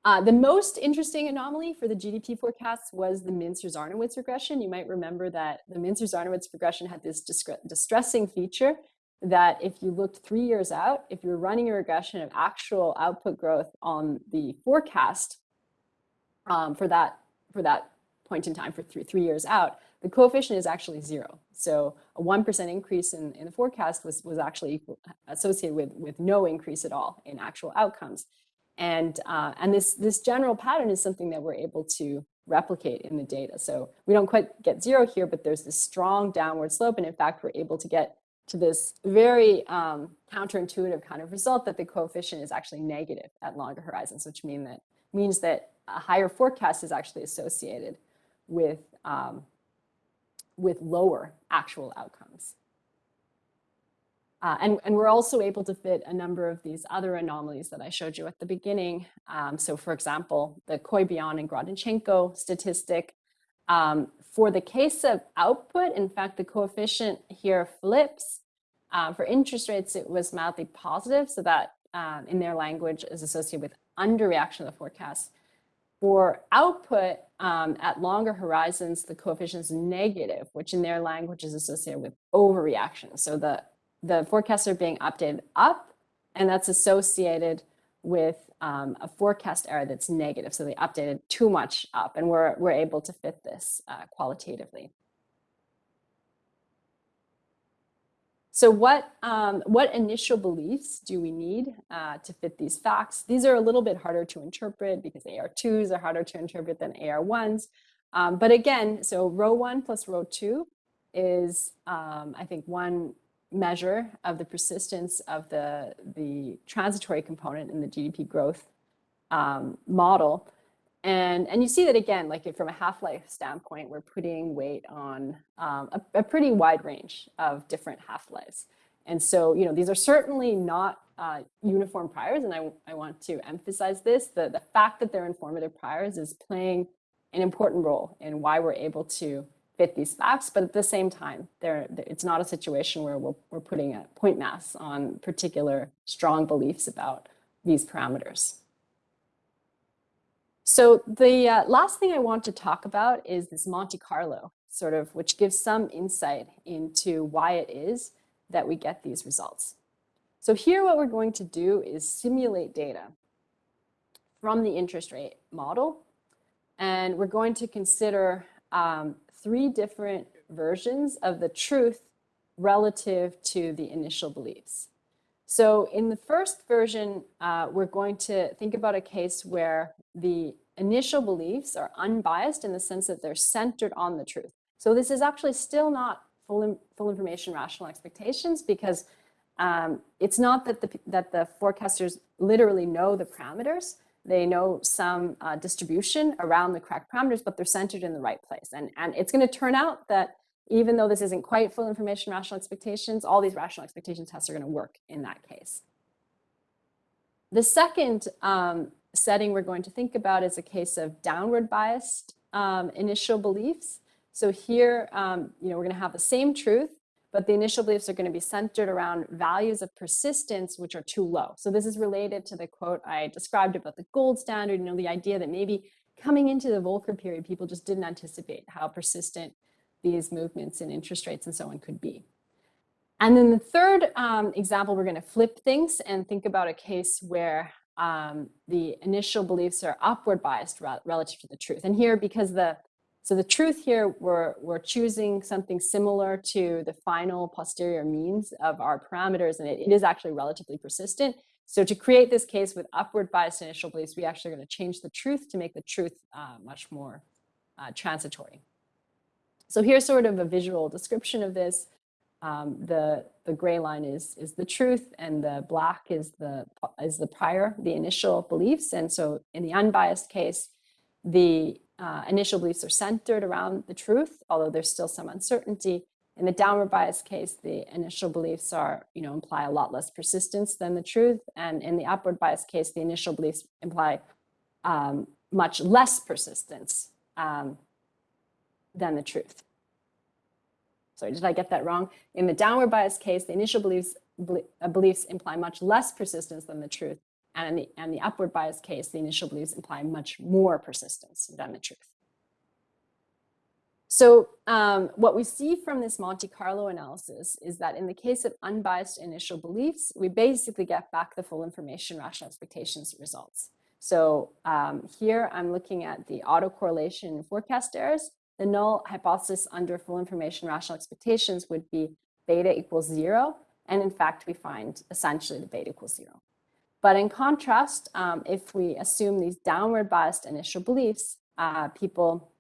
Uh, the most interesting anomaly for the GDP forecasts was the Mincer-Zarnowitz regression. You might remember that the Mincer-Zarnowitz regression had this distressing feature that if you looked three years out, if you're running a regression of actual output growth on the forecast um, for that for that point in time for three, three years out, the coefficient is actually zero. So a 1% increase in, in the forecast was, was actually associated with, with no increase at all in actual outcomes. And, uh, and this, this general pattern is something that we're able to replicate in the data. So we don't quite get zero here, but there's this strong downward slope. And in fact, we're able to get to this very um, counterintuitive kind of result that the coefficient is actually negative at longer horizons, which mean that means that a higher forecast is actually associated with, um, with lower actual outcomes. Uh, and, and we're also able to fit a number of these other anomalies that I showed you at the beginning. Um, so for example, the Coibion and Gorodnichenko statistic. Um, for the case of output, in fact, the coefficient here flips. Uh, for interest rates, it was mildly positive, so that um, in their language is associated with underreaction of the forecast. For output um, at longer horizons, the coefficient is negative, which in their language is associated with overreaction. So the the forecasts are being updated up, and that's associated with um, a forecast error that's negative. So they updated too much up, and we're, we're able to fit this uh, qualitatively. So what, um, what initial beliefs do we need uh, to fit these facts? These are a little bit harder to interpret because AR2s are harder to interpret than AR1s. Um, but again, so rho one plus rho two is, um, I think, one measure of the persistence of the, the transitory component in the GDP growth um, model. And, and you see that again, like from a half-life standpoint, we're putting weight on um, a, a, pretty wide range of different half-lives. And so, you know, these are certainly not uh, uniform priors, and I, I want to emphasize this. The, the fact that they're informative priors is playing an important role in why we're able to fit these facts, but at the same time, there it's not a situation where we're, we're putting a point mass on particular strong beliefs about these parameters. So the uh, last thing I want to talk about is this Monte Carlo, sort of, which gives some insight into why it is that we get these results. So here what we're going to do is simulate data from the interest rate model. And we're going to consider um, three different versions of the truth relative to the initial beliefs. So in the first version, uh, we're going to think about a case where the initial beliefs are unbiased in the sense that they're centered on the truth. So this is actually still not full, full information rational expectations because um, it's not that the, that the forecasters literally know the parameters, they know some uh, distribution around the correct parameters, but they're centered in the right place. And, and it's going to turn out that even though this isn't quite full information rational expectations, all these rational expectation tests are going to work in that case. The second um, setting we're going to think about is a case of downward biased um, initial beliefs. So here, um, you know, we're going to have the same truth, but the initial beliefs are going to be centered around values of persistence which are too low. So this is related to the quote I described about the gold standard, you know, the idea that maybe coming into the Volcker period, people just didn't anticipate how persistent these movements in interest rates and so on could be. And then the third um, example, we're going to flip things and think about a case where um, the initial beliefs are upward biased relative to the truth. And here, because the so the truth here, we're, we're choosing something similar to the final posterior means of our parameters, and it, it is actually relatively persistent. So to create this case with upward biased initial beliefs, we actually are going to change the truth to make the truth uh, much more uh, transitory. So here's sort of a visual description of this. Um, the the gray line is is the truth, and the black is the is the prior, the initial beliefs. And so in the unbiased case, the uh, initial beliefs are centered around the truth, although there's still some uncertainty. In the downward bias case, the initial beliefs are, you know, imply a lot less persistence than the truth. And in the upward bias case, the initial beliefs imply um, much less persistence um, than the truth. Sorry, did I get that wrong? In the downward bias case, the initial beliefs, uh, beliefs imply much less persistence than the truth. And in the, and the upward bias case, the initial beliefs imply much more persistence than the truth. So um, what we see from this Monte Carlo analysis is that in the case of unbiased initial beliefs, we basically get back the full information rational expectations results. So um, here I'm looking at the autocorrelation forecast errors. The null hypothesis under full information rational expectations would be beta equals zero. And in fact, we find essentially the beta equals zero. But in contrast, um, if we assume these downward biased initial beliefs, uh, people,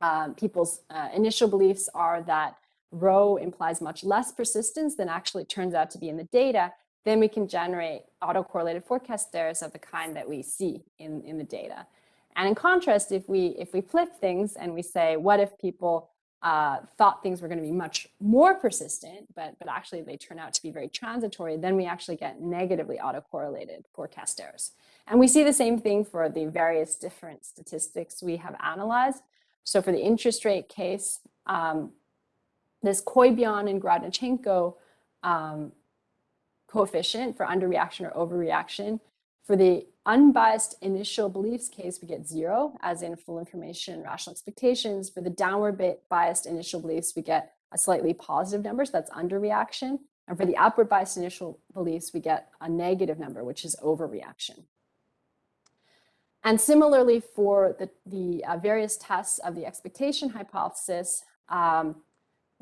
uh, people's uh, initial beliefs are that rho implies much less persistence than actually turns out to be in the data, then we can generate autocorrelated forecast errors of the kind that we see in, in the data. And in contrast, if we if we flip things and we say, what if people uh, thought things were going to be much more persistent, but but actually they turn out to be very transitory, then we actually get negatively autocorrelated forecast errors. And we see the same thing for the various different statistics we have analyzed. So for the interest rate case, um, this Coibion and Gorodnichenko um, coefficient for underreaction or overreaction. For the unbiased initial beliefs case, we get zero, as in full information, rational expectations. For the downward biased initial beliefs, we get a slightly positive number, so that's underreaction. And for the upward biased initial beliefs, we get a negative number, which is overreaction. And similarly for the, the uh, various tests of the expectation hypothesis, um,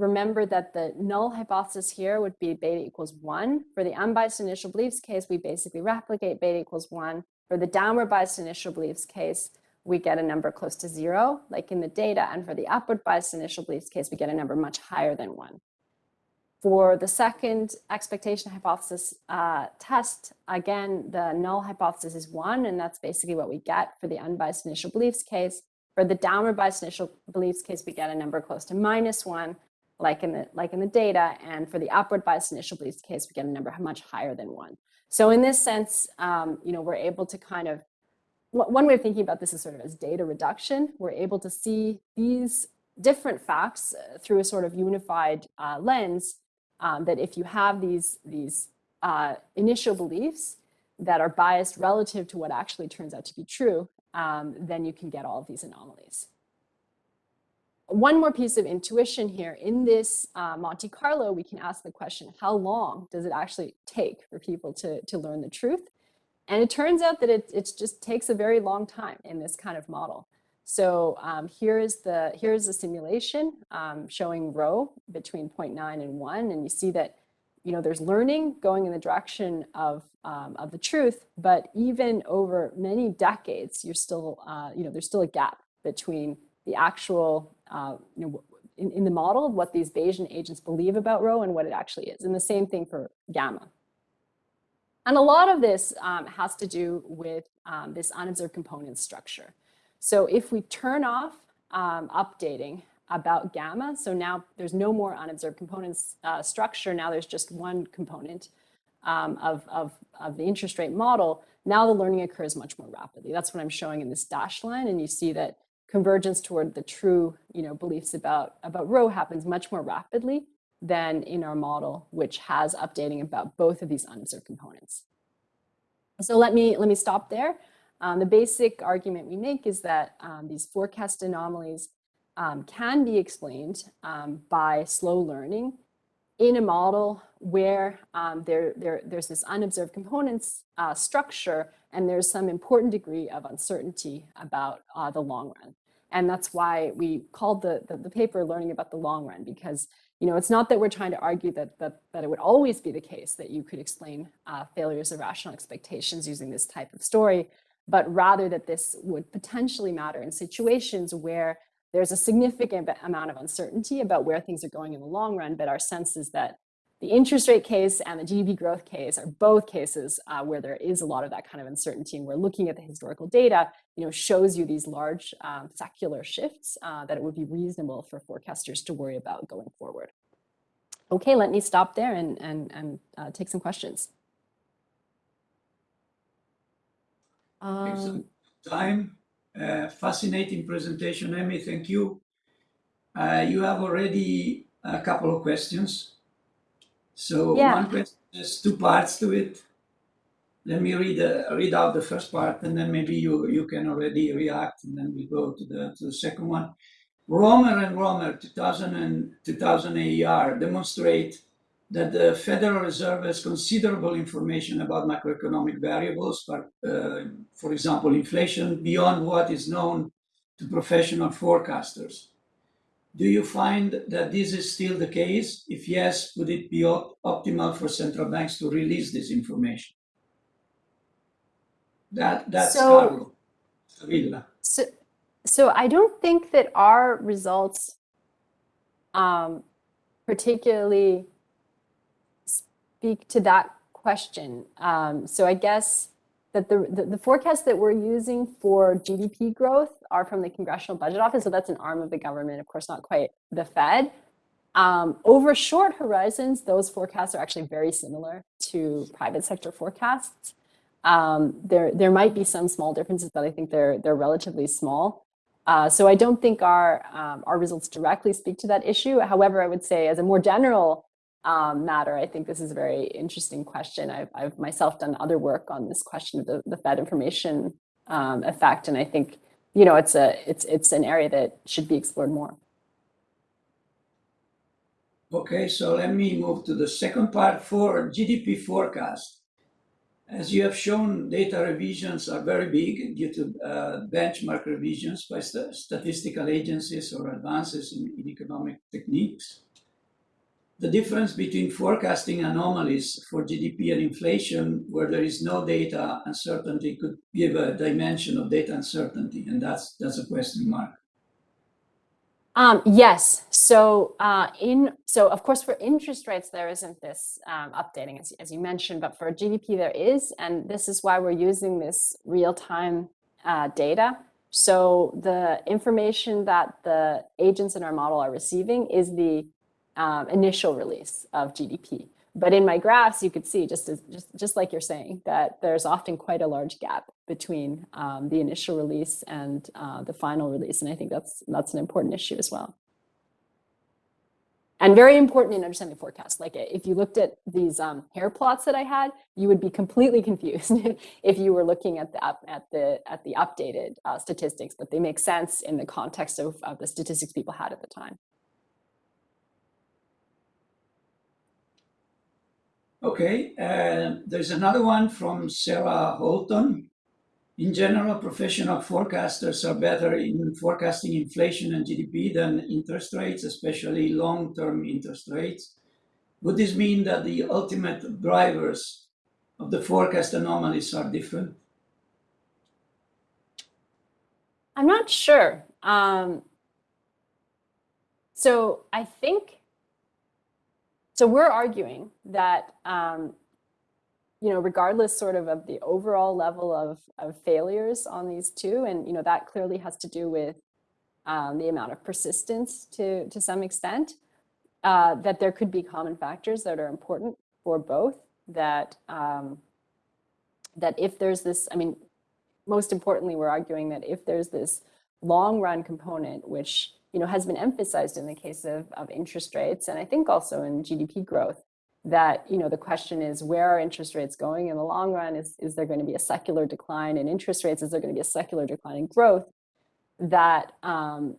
remember that the null hypothesis here would be beta equals one. For the unbiased initial beliefs case, we basically replicate beta equals one. For the downward biased initial beliefs case, we get a number close to zero, like in the data. And for the upward biased initial beliefs case, we get a number much higher than one. For the second expectation hypothesis uh, test, again, the null hypothesis is one, and that's basically what we get for the unbiased initial beliefs case. For the downward biased initial beliefs case, we get a number close to minus one, like in the like in the data. And for the upward bias initial beliefs case, we get a number much higher than one. So in this sense, um, you know, we're able to kind of one way of thinking about this is sort of as data reduction. We're able to see these different facts uh, through a sort of unified uh, lens. Um, that if you have these these uh, initial beliefs that are biased relative to what actually turns out to be true, um, then you can get all of these anomalies one more piece of intuition here. In this uh, Monte Carlo, we can ask the question, how long does it actually take for people to, to learn the truth? And it turns out that it, it just takes a very long time in this kind of model. So um, here is the here's the simulation um, showing rho between 0.9 and 1, and you see that you know there's learning going in the direction of um, of the truth, but even over many decades, you're still uh, you know there's still a gap between the actual uh, you know, in, in the model of what these Bayesian agents believe about rho and what it actually is. And the same thing for gamma. And a lot of this um, has to do with um, this unobserved component structure. So if we turn off um, updating about gamma, so now there's no more unobserved components uh, structure, now there's just one component um, of, of, of the interest rate model, now the learning occurs much more rapidly. That's what I'm showing in this dashed line. And you see that convergence toward the true you know, beliefs about, about rho happens much more rapidly than in our model, which has updating about both of these unobserved components. So let me, let me stop there. Um, the basic argument we make is that um, these forecast anomalies um, can be explained um, by slow learning in a model where um, there, there, there's this unobserved components uh, structure and there's some important degree of uncertainty about uh, the long run. And that's why we called the, the, the, paper learning about the long run, because you know, it's not that we're trying to argue that, that, that it would always be the case that you could explain uh, failures of rational expectations using this type of story, but rather that this would potentially matter in situations where there's a significant amount of uncertainty about where things are going in the long run, but our sense is that the interest rate case and the GDP growth case are both cases uh, where there is a lot of that kind of uncertainty. And we're looking at the historical data, you know, shows you these large um, secular shifts uh, that it would be reasonable for forecasters to worry about going forward. Okay, let me stop there and, and, and uh, take some questions. Um, time, uh, fascinating presentation, Emmy, thank you. Uh, you have already a couple of questions. So Yeah. one question, there's two parts to it. Let me read the, read out the first part and then maybe you, you can already react and then we go to the, to the second one. Romer and Romer, 2000 and 2000 AER demonstrate that the Federal Reserve has considerable information about macroeconomic variables, but, uh, for example, inflation beyond what is known to professional forecasters. Do you find that this is still the case? If yes, would it be op optimal for central banks to release this information? That that's So- Carlo Villa. So, so I don't think that our results um, particularly speak to that question. Um, so I guess that the, the, the forecasts that we're using for GDP growth are from the Congressional Budget Office. So that's an arm of the government, of course, not quite the Fed. Um, over short horizons, those forecasts are actually very similar to private sector forecasts. Um, there, there might be some small differences, but I think they're, they're relatively small. Uh, so I don't think our, um, our results directly speak to that issue. However, I would say as a more general um, matter, I think this is a very interesting question. I've, I've myself done other work on this question of the, the Fed information um, effect, and I think you know it's a it's it's an area that should be explored more. Okay, so let me move to the second part for GDP forecast. As you have shown, data revisions are very big due to uh, benchmark revisions by st statistical agencies or advances in, in, economic techniques. The difference between forecasting anomalies for GDP and inflation, where there is no data uncertainty, could give a dimension of data uncertainty, and that's, that's a question mark. Um, yes. So uh, in so of course for interest rates there isn't this um, updating as, as you mentioned, but for GDP there is, and this is why we're using this real time uh, data. So the information that the agents in our model are receiving is the um, initial release of GDP. But in my graphs, you could see, just, as, just, just like you're saying, that there's often quite a large gap between um, the initial release and uh, the final release. And I think that's, that's an important issue as well. And very important in understanding forecast. Like if you looked at these um, hair plots that I had, you would be completely confused if you were looking at the at the at the updated uh, statistics, but they make sense in the context of, of the statistics people had at the time. Okay, uh, there's another one from Sarah Holton. In general, professional forecasters are better in forecasting inflation and GDP than interest rates, especially long-term interest rates. Would this mean that the ultimate drivers of the forecast anomalies are different? I'm not sure. Um, so I think so we're arguing that, um, you know, regardless sort of of the overall level of, of failures on these two, and, you know, that clearly has to do with um, the amount of persistence to, to some extent, uh, that there could be common factors that are important for both, that, um, that if there's this, I mean, most importantly, we're arguing that if there's this long run component, which you know, has been emphasized in the case of, of interest rates, and I think also in GDP growth, that, you know, the question is where are interest rates going in the long run? Is, is there going to be a secular decline in interest rates? Is there going to be a secular decline in growth? That, um,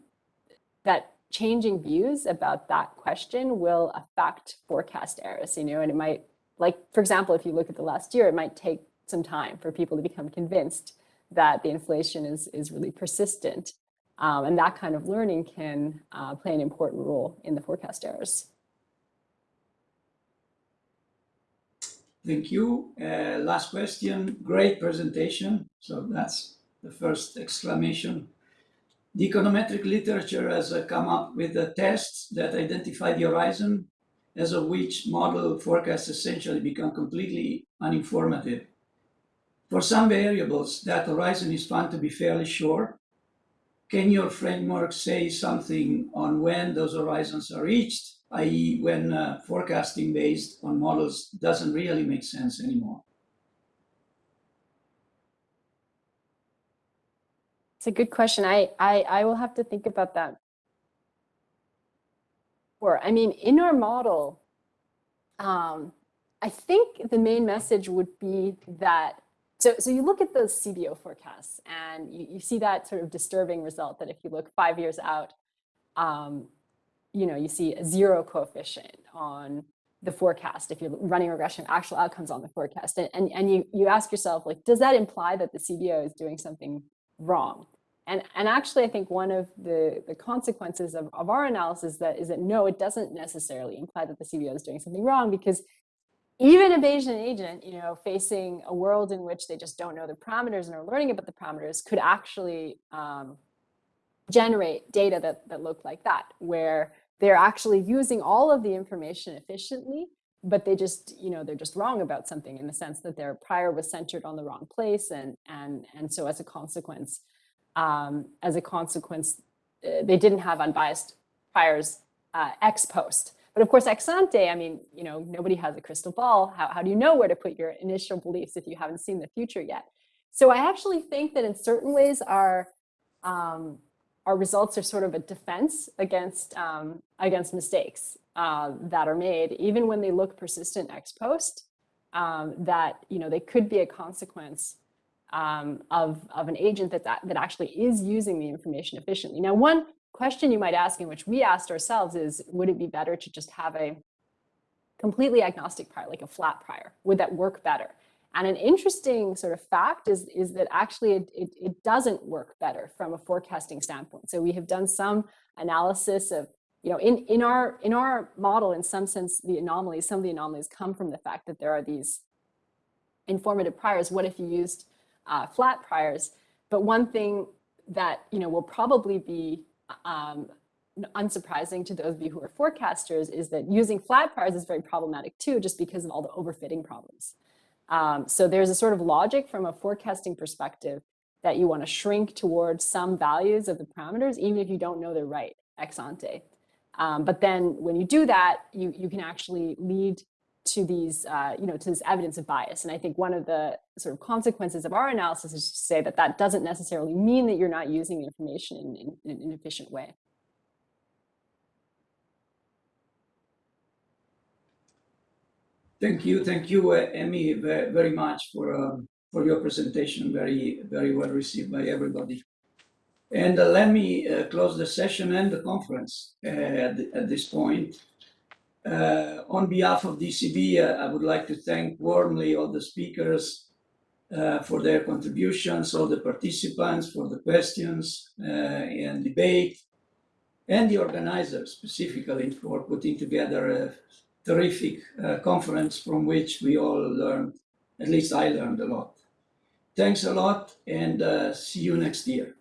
that changing views about that question will affect forecast errors, you know, and it might, like, for example, if you look at the last year, it might take some time for people to become convinced that the inflation is, is really persistent. Um, and that kind of learning can uh, play an important role in the forecast errors. Thank you. Uh, last question. Great presentation. So that's the first exclamation. The econometric literature has uh, come up with the tests that identify the horizon, as of which model forecasts essentially become completely uninformative. For some variables, that horizon is found to be fairly short, can your framework say something on when those horizons are reached, i.e. when uh, forecasting based on models doesn't really make sense anymore? It's a good question. I, I, I will have to think about that. Or, I mean, in our model, um, I think the main message would be that so, so you look at those CBO forecasts and you, you see that sort of disturbing result that if you look five years out, um, you know, you see a zero coefficient on the forecast if you're running regression actual outcomes on the forecast. And, and, and you, you ask yourself like does that imply that the cbo is doing something wrong? And and actually i think one of the the consequences of, of our analysis that is that no it doesn't necessarily imply that the cbo is doing something wrong because even a Bayesian agent, you know, facing a world in which they just don't know the parameters and are learning about the parameters could actually um, generate data that, that look like that, where they're actually using all of the information efficiently, but they just, you know, they're just wrong about something in the sense that their prior was centered on the wrong place. And, and, and so as a consequence, um, as a consequence, uh, they didn't have unbiased priors uh, ex post. But of course, ex ante, I mean, you know, nobody has a crystal ball. How, how do you know where to put your initial beliefs if you haven't seen the future yet? So I actually think that in certain ways our um, our results are sort of a defense against um, against mistakes uh, that are made, even when they look persistent ex post. Um, that you know they could be a consequence um, of of an agent that, that that actually is using the information efficiently. Now, one question you might ask, and which we asked ourselves, is would it be better to just have a completely agnostic prior, like a flat prior? Would that work better? And an interesting sort of fact is, is that actually it, it, it, doesn't work better from a forecasting standpoint. So we have done some analysis of, you know, in, in, our, in our model, in some sense, the anomalies, some of the anomalies come from the fact that there are these informative priors. What if you used uh, flat priors? But one thing that, you know, will probably be um, unsurprising to those of you who are forecasters is that using flat priors is very problematic too, just because of all the overfitting problems. Um, so there's a sort of logic from a forecasting perspective that you want to shrink towards some values of the parameters, even if you don't know they're right ex ante. Um, but then when you do that, you, you can actually lead to these, uh, you know, to this evidence of bias. And I think one of the sort of consequences of our analysis is to say that that doesn't necessarily mean that you're not using information in, in, in an efficient way. Thank you, thank you, uh, Emmy, very, very much for um, for your presentation. Very, very well received by everybody. And uh, let me uh, close the session and the conference uh, at, at, this point. Uh, on behalf of ECB, uh, I would like to thank warmly all the speakers for their contributions, all the participants for the questions and debate, and the organizers specifically for putting together a terrific uh, conference from which we all learned, at least I learned a lot. Thanks a lot and uh, see you next year.